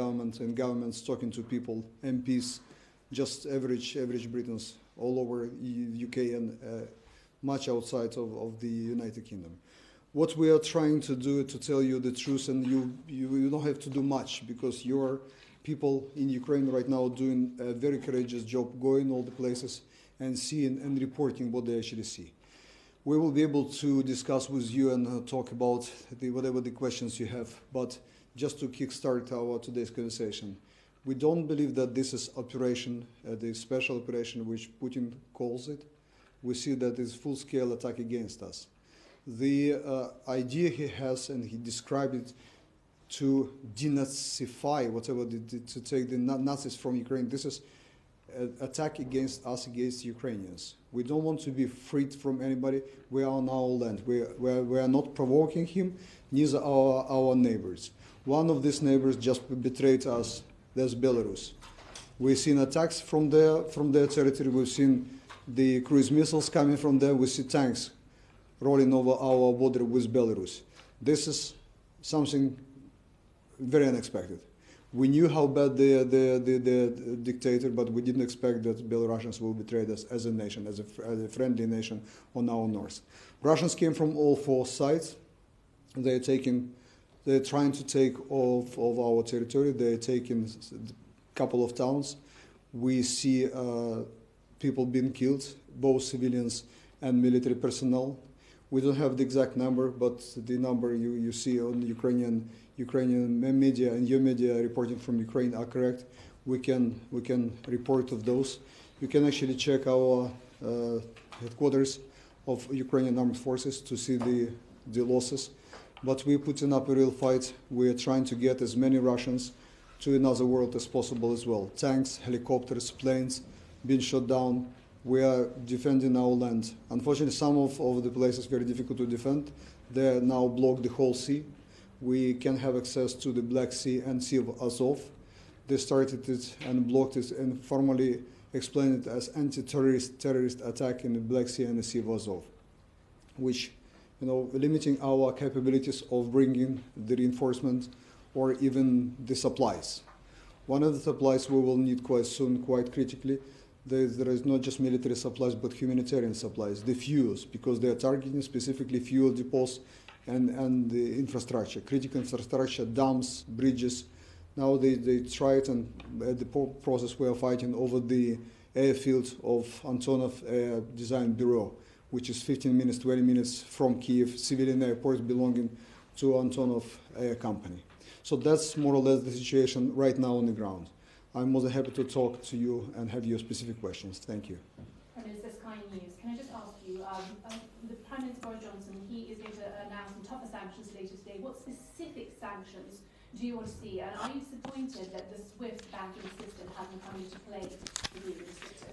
government and governments talking to people, MPs, just average average Britons all over the UK and uh, much outside of, of the United Kingdom. What we are trying to do is to tell you the truth, and you, you, you don't have to do much because your people in Ukraine right now doing a very courageous job, going all the places and seeing and reporting what they actually see. We will be able to discuss with you and uh, talk about the, whatever the questions you have, but just to kickstart our today's conversation, we don't believe that this is operation, uh, the special operation which Putin calls it. We see that it's full-scale attack against us. The uh, idea he has, and he described it to denazify whatever, the, the, to take the Nazis from Ukraine. This is an attack against us, against Ukrainians. We don't want to be freed from anybody. We are on our land. We, we, are, we are not provoking him, neither our, our neighbors. One of these neighbors just betrayed us that's Belarus. We've seen attacks from there, from their territory. We've seen the cruise missiles coming from there. We see tanks rolling over our border with Belarus. This is something very unexpected. We knew how bad the, the, the, the dictator, but we didn't expect that Belarusians will betray us as a nation, as a, as a friendly nation on our north. Russians came from all four sides. They're taking they're trying to take off of our territory. They're taking a couple of towns. We see uh, people being killed, both civilians and military personnel. We don't have the exact number, but the number you, you see on Ukrainian Ukrainian media and your media reporting from Ukraine are correct. We can we can report of those. You can actually check our uh, headquarters of Ukrainian armed forces to see the the losses but we're putting up a real fight. We're trying to get as many Russians to another world as possible as well. Tanks, helicopters, planes being shot down. We are defending our land. Unfortunately, some of, of the places very difficult to defend. They now block the whole sea. We can have access to the Black Sea and Sea of Azov. They started it and blocked it and formally explained it as anti-terrorist terrorist attack in the Black Sea and the Sea of Azov, which you know, limiting our capabilities of bringing the reinforcement or even the supplies. One of the supplies we will need quite soon, quite critically, there, there is not just military supplies, but humanitarian supplies, the fuels, because they are targeting specifically fuel depots and, and the infrastructure, critical infrastructure, dams, bridges. Now they, they try it, and at the process we are fighting over the airfield of Antonov Air Design Bureau which is 15 minutes, 20 minutes from Kiev, civilian airport belonging to Antonov Air Company. So that's more or less the situation right now on the ground. I'm more than happy to talk to you and have your specific questions. Thank you. Prime Minister Sky News. Can I just ask you, um, uh, the Prime Minister Boris Johnson, he is going to announce some tougher sanctions later today. What specific sanctions do you want to see? And are you disappointed that the SWIFT banking system hasn't come into play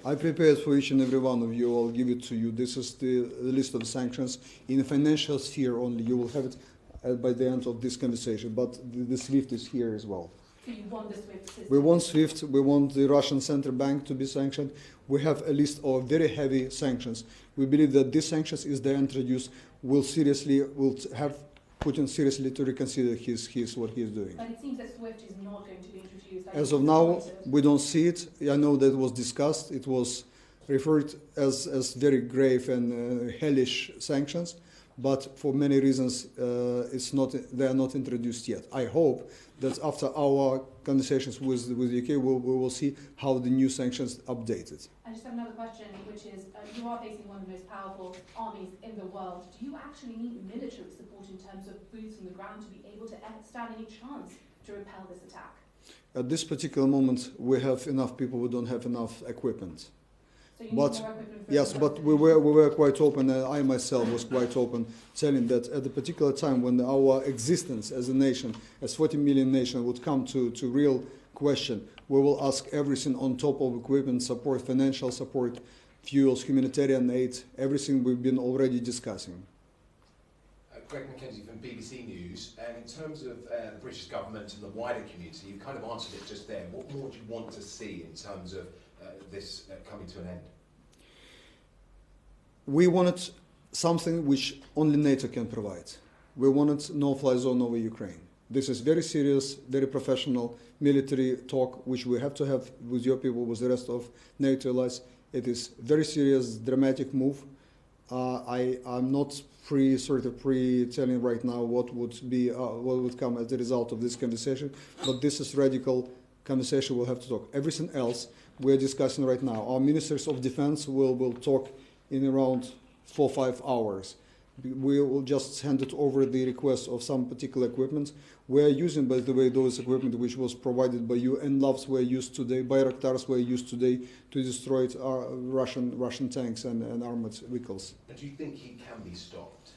I prepared for each and every one of you. I'll give it to you. This is the list of sanctions. In the financial sphere only, you will have it uh, by the end of this conversation. But the, the SWIFT is here as well. So you want the SWIFT system? We want SWIFT. We want the Russian central bank to be sanctioned. We have a list of very heavy sanctions. We believe that these sanctions, if they are introduced, will seriously will have Putin seriously to reconsider his, his what he is doing. But it seems that SWIFT is not going to be introduced. As of now, we don't see it. I know that it was discussed. It was referred as, as very grave and uh, hellish sanctions, but for many reasons, uh, it's not, they are not introduced yet. I hope that after our conversations with, with the UK, we'll, we will see how the new sanctions updated. I just have another question, which is, uh, you are facing one of the most powerful armies in the world. Do you actually need military support in terms of boots on the ground to be able to stand any chance to repel this attack? At this particular moment, we have enough people, we don't have enough equipment. So but yes, but we were we were quite open. Uh, I myself was quite open, telling that at a particular time when our existence as a nation, as 40 million nation, would come to to real question, we will ask everything on top of equipment support, financial support, fuels, humanitarian aid, everything we've been already discussing. Uh, Greg McKenzie from BBC News. And in terms of uh, the British government and the wider community, you kind of answered it just then. What more do you want to see in terms of this uh, coming to an end? We wanted something which only NATO can provide. We wanted no-fly zone over Ukraine. This is very serious, very professional military talk, which we have to have with your people, with the rest of NATO allies. It is very serious, dramatic move. Uh, I am not pre sort of pre telling right now what would be uh, what would come as a result of this conversation, but this is radical conversation. We'll have to talk. Everything else we're discussing right now. Our ministers of defense will will talk in around four five hours. We will just hand it over the request of some particular equipment. We are using, by the way, those equipment which was provided by you, and NLAWs were used today, Bayraktars were used today to destroy our Russian Russian tanks and, and armored vehicles. Do you think he can be stopped?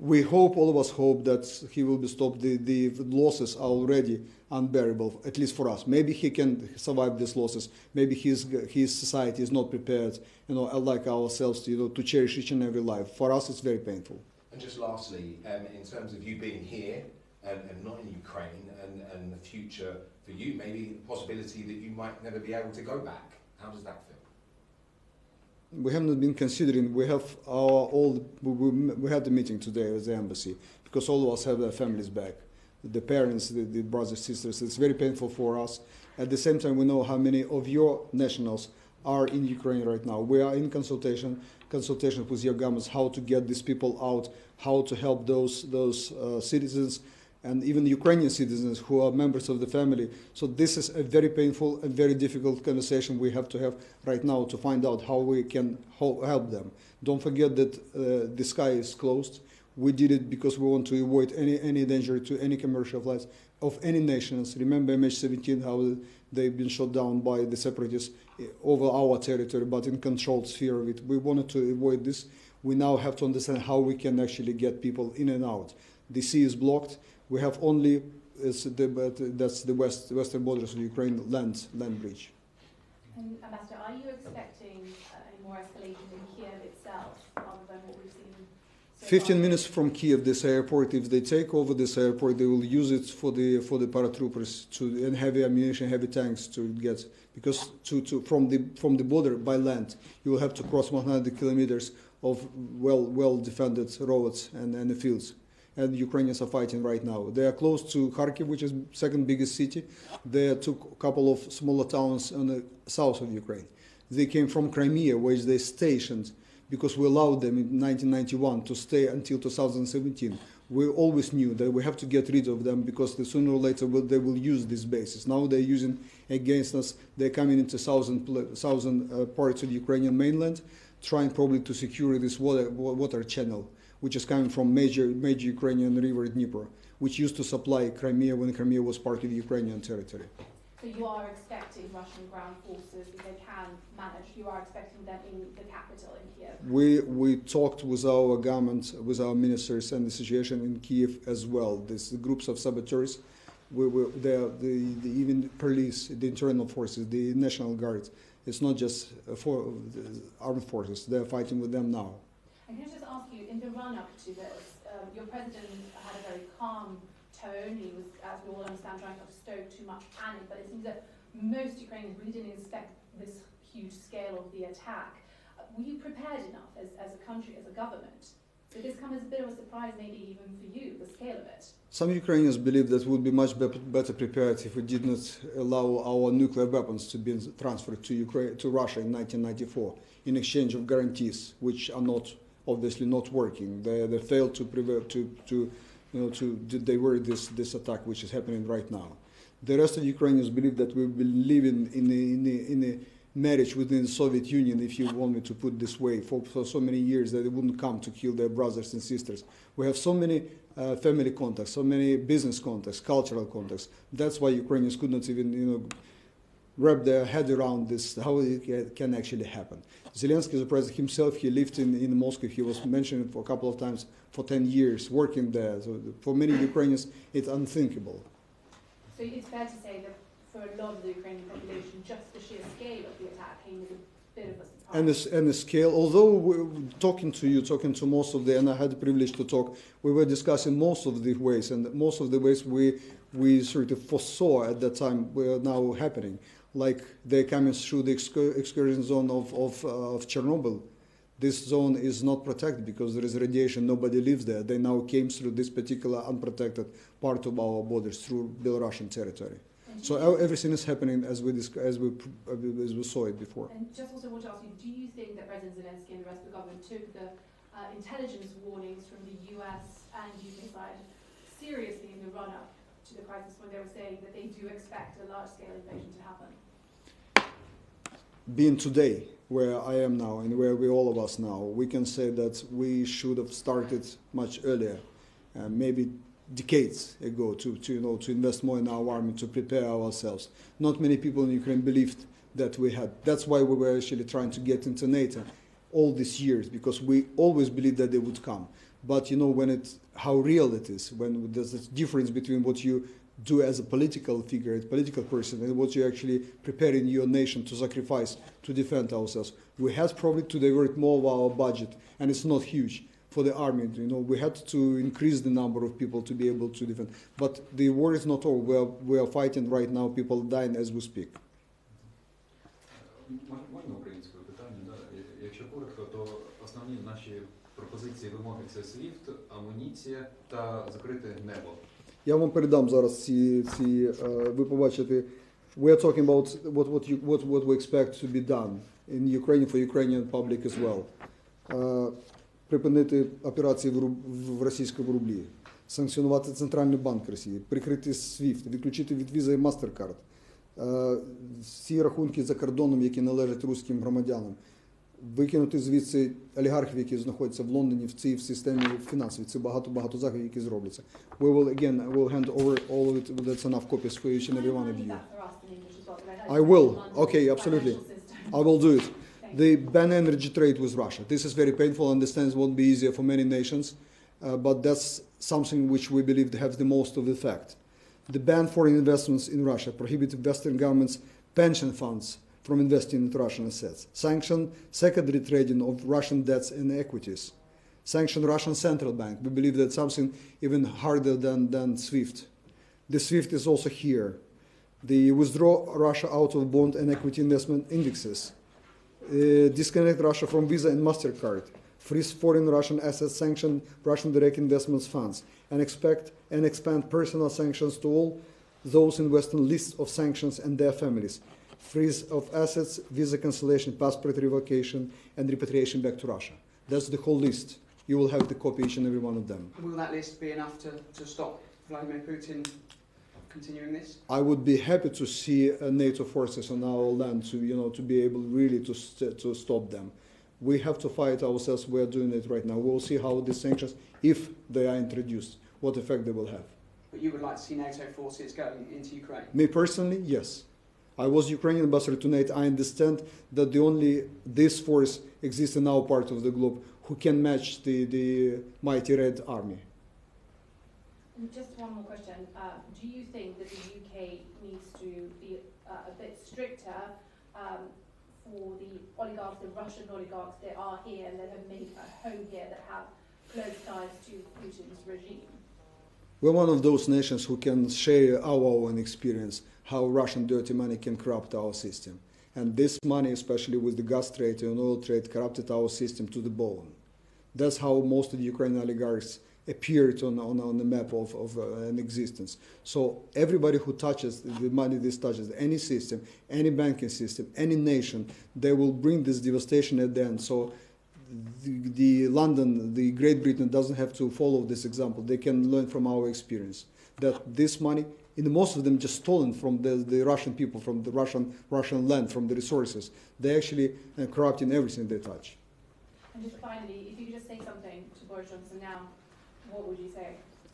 We hope, all of us hope, that he will be stopped. The, the losses are already unbearable, at least for us. Maybe he can survive these losses. Maybe his, his society is not prepared, you know, like ourselves, to, you know, to cherish each and every life. For us, it's very painful. And just lastly, um, in terms of you being here and, and not in Ukraine and, and the future for you, maybe the possibility that you might never be able to go back. How does that feel? We haven't been considering. We have our all. We, we, we had the meeting today at the embassy because all of us have their families back, the parents, the, the brothers, sisters. It's very painful for us. At the same time, we know how many of your nationals are in Ukraine right now. We are in consultation, consultation with your governments how to get these people out, how to help those those uh, citizens and even Ukrainian citizens who are members of the family. So this is a very painful and very difficult conversation we have to have right now to find out how we can help them. Don't forget that uh, the sky is closed. We did it because we want to avoid any, any danger to any commercial flights of any nations. Remember MH17, how they've been shot down by the separatists eh, over our territory, but in controlled sphere of it. We wanted to avoid this. We now have to understand how we can actually get people in and out. The sea is blocked we have only the, but that's the west western borders of Ukraine land land bridge. And Ambassador, are you expecting uh, any more escalation in Kiev itself, other than what we've seen? So 15 far? minutes from Kiev, this airport. If they take over this airport, they will use it for the for the paratroopers to and heavy ammunition, heavy tanks to get because to, to from the from the border by land, you will have to cross 100 kilometers of well well defended roads and, and the fields and Ukrainians are fighting right now. They are close to Kharkiv, which is second biggest city. They took a couple of smaller towns in the south of Ukraine. They came from Crimea, where they stationed because we allowed them in 1991 to stay until 2017. We always knew that we have to get rid of them because the sooner or later will, they will use these bases. Now they're using against us. They're coming into southern, southern uh, parts of the Ukrainian mainland, trying probably to secure this water, water channel which is coming from major major Ukrainian river Dnieper, which used to supply Crimea when Crimea was part of Ukrainian territory. So you are expecting Russian ground forces, if they can manage, you are expecting them in the capital, in Kiev? We, we talked with our government, with our ministers and the situation in Kiev as well. These groups of saboteurs, we, we, the, the, even police, the internal forces, the National Guard, it's not just uh, for armed forces, they're fighting with them now. And can I just ask you, in the run-up to this, um, your president had a very calm tone. He was, as we all understand, trying to stoke too much panic. But it seems that most Ukrainians really didn't expect this huge scale of the attack. Uh, were you prepared enough as, as a country, as a government? Did this come as a bit of a surprise, maybe even for you, the scale of it? Some Ukrainians believe that we would be much be better prepared if we did not allow our nuclear weapons to be transferred to Ukraine, to Russia in 1994 in exchange of guarantees, which are not obviously not working. They, they failed to prevent to, to you know to, to divert this this attack which is happening right now. The rest of the Ukrainians believe that we've been living in a, in a, in a marriage within the Soviet Union, if you want me to put this way, for, for so many years that they wouldn't come to kill their brothers and sisters. We have so many uh, family contacts, so many business contacts, cultural contacts. That's why Ukrainians could not even, you know, wrap their head around this, how it can actually happen. Zelensky, the president himself, he lived in, in Moscow. He was mentioned for a couple of times for 10 years, working there. So for many Ukrainians, it's unthinkable. So it's fair to say that for a lot of the Ukrainian population, just the sheer scale of the attack came as a bit of a surprise. And the, and the scale, although we're talking to you, talking to most of the, and I had the privilege to talk, we were discussing most of the ways, and most of the ways we, we sort of foresaw at that time were now happening like they're coming through the exclusion zone of, of, uh, of Chernobyl. This zone is not protected because there is radiation. Nobody lives there. They now came through this particular unprotected part of our borders through Belarusian territory. So everything is happening as we as we uh, as we saw it before. And just also want to ask you, do you think that President Zelensky and the rest of the government took the uh, intelligence warnings from the US and UK side seriously in the run-up to the crisis when they were saying that they do expect a large-scale invasion to happen? being today where I am now and where we all of us now, we can say that we should have started much earlier, uh, maybe decades ago, to, to you know to invest more in our army to prepare ourselves. Not many people in Ukraine believed that we had. That's why we were actually trying to get into NATO all these years because we always believed that they would come. But you know when it's how real it is, when there's a difference between what you do as a political figure, a political person, and what you actually preparing your nation to sacrifice to defend ourselves. We had probably to divert more of our budget, and it's not huge for the army. You know, we had to increase the number of people to be able to defend. But the war is not over. We are, we are fighting right now. People dying as we speak. One, one основні наші пропозиції вимоги це SWIFT, амуніція та закрите небо. Я вам передам зараз ці, ці е, ви побачите. We are talking about what, what, you, what, what we expect to be done in Ukraine for Ukrainian public as well. Е, припинити операції в, в російському рублі, санкціонувати Центральний банк Росії, прикрити SWIFT, відключити від Visa і MasterCard, е, всі рахунки за кордоном, які належать руським громадянам, викинути звідси олігархів, які знаходяться в Лондоні в цій в системі фінансовій. Це багато-багато заходів, які зробляться. We will again, we will hand over all of it, that's enough copies for each and every one of Can you. you that for us in English as well? 'Cause I heard I it's will. London Okay, absolutely. financial system. I will do it. Thank The you. ban energy trade with Russia. This is very painful. I understand it won't be easier for many nations, uh, but that's something which we believe have the most of effect. The ban foreign investments in Russia, prohibit Western governments' pension funds from investing in Russian assets, sanction secondary trading of Russian debts and equities, sanction Russian central bank. We believe that's something even harder than, than SWIFT. The SWIFT is also here. The withdraw Russia out of bond and equity investment indexes, uh, disconnect Russia from Visa and MasterCard, freeze foreign Russian assets, sanction Russian direct investments funds, and expect and expand personal sanctions to all those in Western lists of sanctions and their families, freeze of assets, visa cancellation, passport revocation, and repatriation back to Russia. That's the whole list. You will have the copy each and every one of them. Will that list be enough to, to stop Vladimir Putin continuing this? I would be happy to see uh, NATO forces on our land to, you know, to be able really to, st- to stop them. We have to fight ourselves. We are doing it right now. We will see how these sanctions, if they are introduced, what effect they will have. But you would like to see NATO forces going into Ukraine? Me personally, yes. I was Ukrainian ambassador to NATO. I understand that the only this force exists in our part of the globe who can match the, the mighty Red Army. Just one more question. Uh, do you think that the UK needs to be uh, a bit stricter um, for the oligarchs, the Russian oligarchs that are here and that have made a home here, that have close ties to Putin's regime? We're one of those nations who can share our own experience how Russian dirty money can corrupt our system. And this money, especially with the gas trade and oil trade, corrupted our system to the bone. That's how most of the Ukrainian oligarchs appeared on, on, on the map of, of uh, an existence. So everybody who touches the money this touches, any system, any banking system, any nation, they will bring this devastation at the end. So the, the London, the Great Britain doesn't have to follow this example. They can learn from our experience that this money, in most of them, just stolen from the, the Russian people, from the Russian Russian land, from the resources. They actually uh, corrupting everything they touch. And just finally, if you could just say something to Boris Johnson now, what would you say?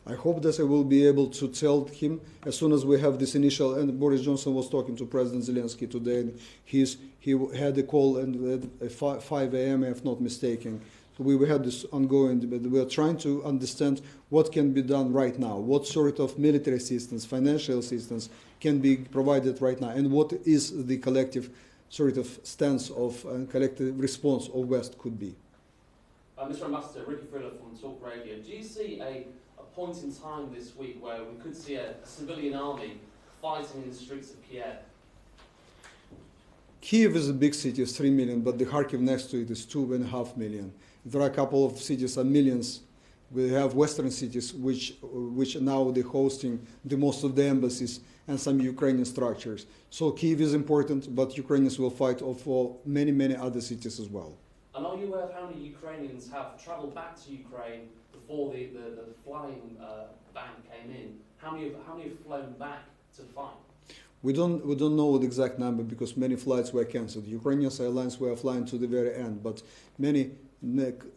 I hope that I will be able to tell him as soon as we have this initial. And Boris Johnson was talking to President Zelensky today, and he's, he had a call and at 5, 5 a.m. if not mistaken. So we had this ongoing debate. We are trying to understand what can be done right now, what sort of military assistance, financial assistance can be provided right now, and what is the collective sort of stance of uh, collective response of West could be. Uh, Mr. Ambassador, Ricky Friller from Talk Radio. Do you see a, a point in time this week where we could see a, a civilian army fighting in the streets of Kiev? Kiev is a big city, it's three million, but the Kharkiv next to it is two and a half million. There are a couple of cities are millions. We have western cities which which are now they're hosting the most of the embassies and some Ukrainian structures. So Kiev is important, but Ukrainians will fight for many many other cities as well. And are you aware of how many Ukrainians have travelled back to Ukraine before the, the, the flying uh, ban came in? How many, have, how many have flown back to fight? We don't we don't know the exact number because many flights were cancelled. Ukrainian airlines were flying to the very end, but many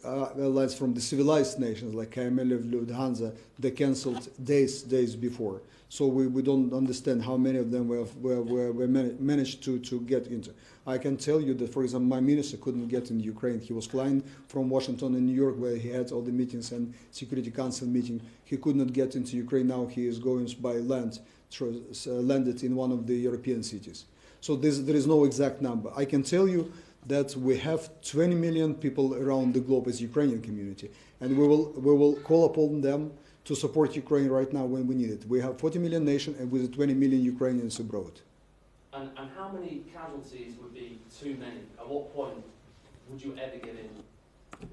uh, airlines from the civilized nations like KLM, Lufthansa, they cancelled days days before. So we, we don't understand how many of them were, were, were, were man- managed to, to get into. I can tell you that, for example, my minister couldn't get in Ukraine. He was flying from Washington and New York where he had all the meetings and Security Council meeting. He could not get into Ukraine. Now he is going by land, Uh, landed in one of the European cities. So this, there is no exact number. I can tell you that we have 20 million people around the globe as Ukrainian community, and we will, we will call upon them to support Ukraine right now when we need it. We have 40 million nation and with 20 million Ukrainians abroad. And, and how many casualties would be too many? At what point would you ever give in?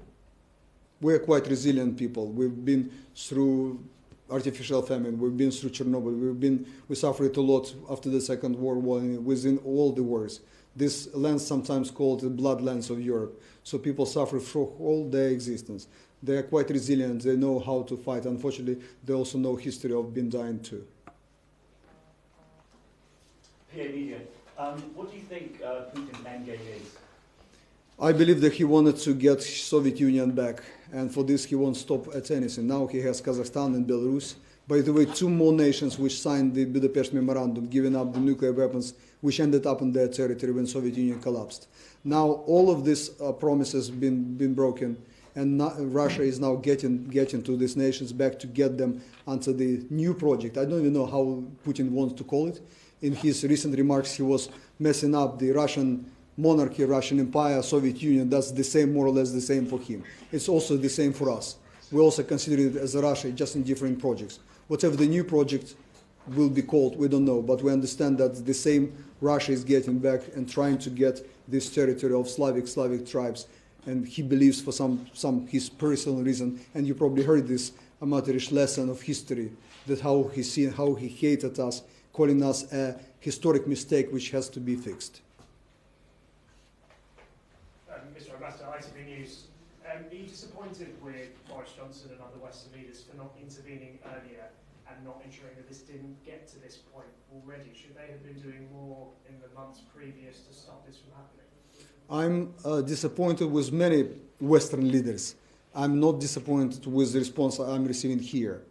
We're quite resilient people. We've been through artificial famine. We've been through Chernobyl. We've been we suffered a lot after the Second World War and within all the wars. This land sometimes called the bloodlands of Europe. So people suffer for all their existence. They are quite resilient. They know how to fight. Unfortunately, they also know history of being dying too. Media. Um, what do you think uh, Putin's endgame is? I believe that he wanted to get Soviet Union back, and for this he won't stop at anything. Now he has Kazakhstan and Belarus. By the way, two more nations which signed the Budapest Memorandum, giving up the nuclear weapons, which ended up in their territory when Soviet Union collapsed. Now all of these uh, promises been been broken, and now, Russia is now getting getting to these nations back to get them onto the new project. I don't even know how Putin wants to call it. In his recent remarks, he was messing up the Russian monarchy, Russian Empire, Soviet Union, that's the same, more or less the same for him. It's also the same for us. We also consider it as a Russia, just in different projects. Whatever the new project will be called, we don't know, but we understand that the same Russia is getting back and trying to get this territory of Slavic, Slavic tribes. And he believes for some, some his personal reason, and you probably heard this amateurish lesson of history, that how he seen, how he hated us, calling us a historic mistake which has to be fixed. Um, Mr Ambassador, ITV News. Um, are you disappointed with Boris Johnson and other Western leaders for not intervening earlier and not ensuring that this didn't get to this point already? Should they have been doing more in the months previous to stop this from happening? I'm uh, disappointed with many Western leaders. I'm not disappointed with the response I'm receiving here,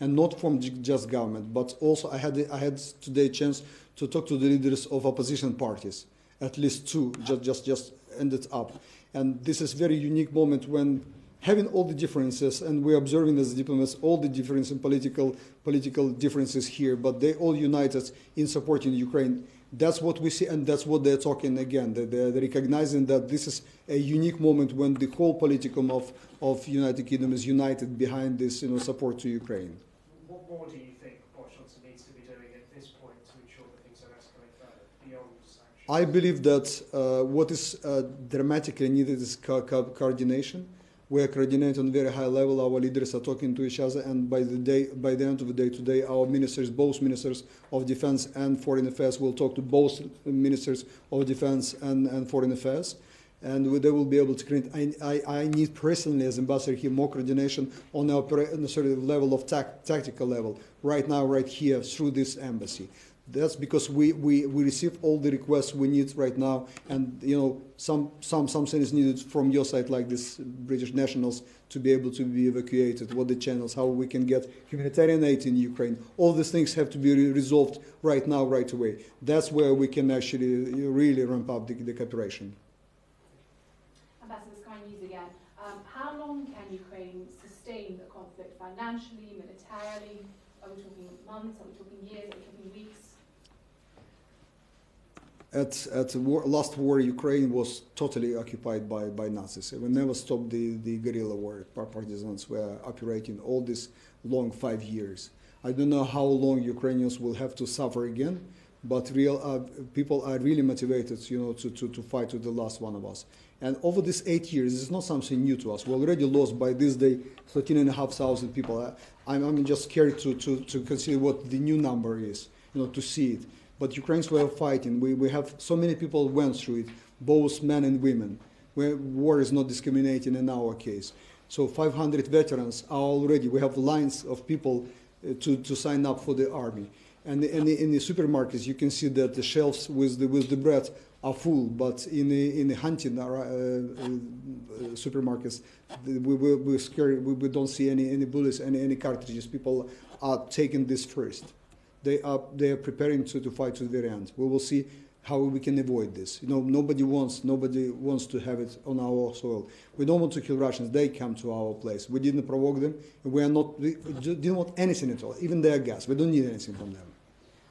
and not from just government, but also I had I had today a chance to talk to the leaders of opposition parties, at least two, just just just ended up, and this is very unique moment when having all the differences, and we're observing as diplomats all the difference in political political differences here, but they all united in supporting Ukraine. That's what we see, and that's what they're talking again. They're, they're recognizing that this is a unique moment when the whole politicum of, of United Kingdom is united behind this you know, support to Ukraine. What more do you think Boris Johnson needs to be doing at this point to ensure that things don't escalate further beyond sanctions? I believe that uh, what is uh, dramatically needed is co- co- coordination. We are coordinating on very high level. Our leaders are talking to each other, and by the day, by the end of the day today, our ministers, both ministers of defense and foreign affairs, will talk to both ministers of defense and, and foreign affairs, and they will be able to create. I, I, I need personally, as ambassador here, more coordination on the opera, sort of level of tac- tactical level. Right now, right here, through this embassy. That's because we, we, we receive all the requests we need right now, and you know some some something is needed from your side, like this British nationals, to be able to be evacuated. What the channels, how we can get humanitarian aid in Ukraine. All these things have to be re- resolved right now, right away. That's where we can actually really ramp up the, the cooperation. Ambassador Sky News again. Um, how long can Ukraine sustain the conflict financially, militarily? Are we talking months? Are we talking years? Are we talking weeks? At at the war, last war, Ukraine was totally occupied by, by Nazis. We never stopped the, the guerrilla war. Partisans were operating all these long five years. I don't know how long Ukrainians will have to suffer again, but real uh, people are really motivated, you know, to, to, to fight to the last one of us. And over these eight years, it's not something new to us. We already lost by this day 13,500 people. I, I'm, I'm just scared to, to, to consider what the new number is, you know, to see it. But Ukrainians were fighting. We, we have so many people went through it, both men and women. Where war is not discriminating in our case. So 500 veterans are already. We have lines of people uh, to, to sign up for the army. And in the, in the supermarkets, you can see that the shelves with the, with the bread are full, but in the, in the hunting uh, uh, supermarkets, we, we, we, we don't see any, any bullets, any, any cartridges. People are taking this first. They are, they are preparing to, to fight to the very end. We will see how we can avoid this. You know, nobody wants, nobody wants to have it on our soil. We don't want to kill Russians. They come to our place. We didn't provoke them. We are not, we didn't want anything at all, even their gas. We don't need anything from them.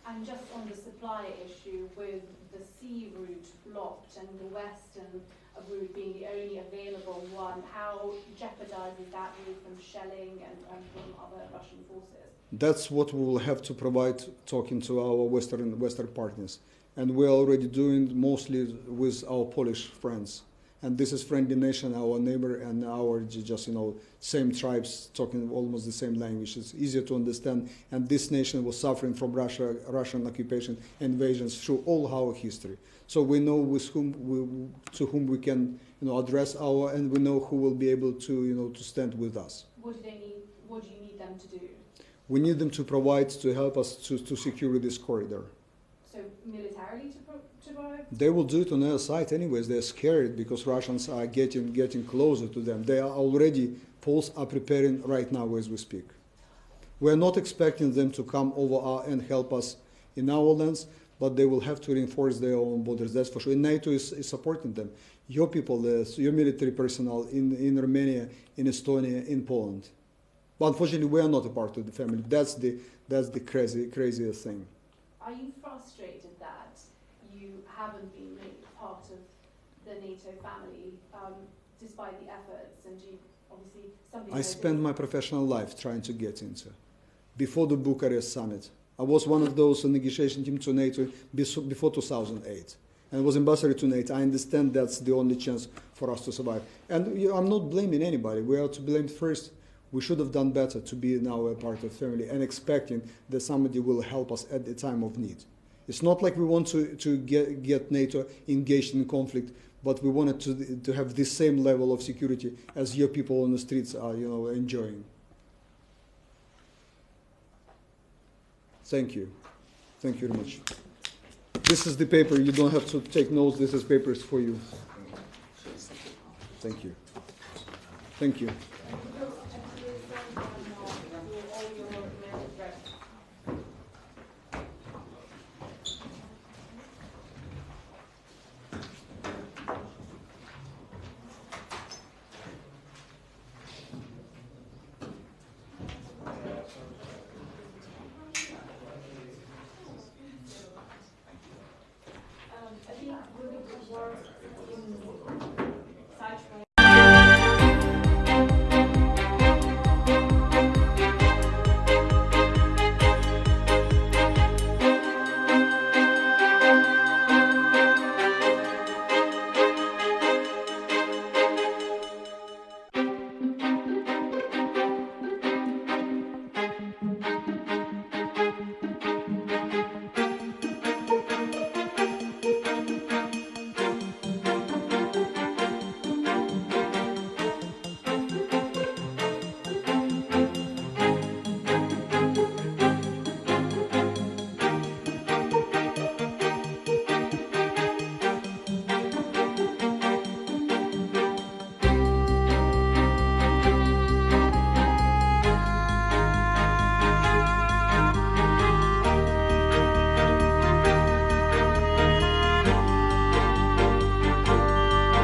And just on the supply issue, with the sea route blocked and the western route being the only available one, how jeopardizes that route from shelling and, and from other Russian forces? That's what we will have to provide talking to our Western, Western partners. And we're already doing mostly with our Polish friends. And this is friendly nation, our neighbor, and our just, you know, same tribes talking almost the same language. It's easier to understand. And this nation was suffering from Russia, Russian occupation, invasions through all our history. So we know with whom we, to whom we can, you know, address our, and we know who will be able to, you know, to stand with us. What do they need, what do you need them to do? We need them to provide to help us to, to secure this corridor. So militarily to, pro- to provide? They will do it on their side anyways. They're scared because Russians are getting getting closer to them. They are already Poles are preparing right now as we speak. We're not expecting them to come over our, and help us in our lands, but they will have to reinforce their own borders. That's for sure. And NATO is, is supporting them. Your people, the, your military personnel in, in Romania, in Estonia, in Poland. But unfortunately, we are not a part of the family. That's the that's the crazy craziest thing. Are you frustrated that you haven't been made part of the NATO family um, despite the efforts and you obviously something I spent my professional life trying to get into. Before the Bucharest summit, I was one of those in negotiation team to NATO before 2008. And was ambassador to NATO. I understand that's the only chance for us to survive. And you know, I'm not blaming anybody. We are to blame first. We should have done better to be now a part of family and expecting that somebody will help us at the time of need. It's not like we want to, to get, get NATO engaged in conflict, but we wanted to, to have the same level of security as your people on the streets are, you know, enjoying. Thank you. Thank you very much. This is the paper. You don't have to take notes. This is papers for you. Thank you. Thank you.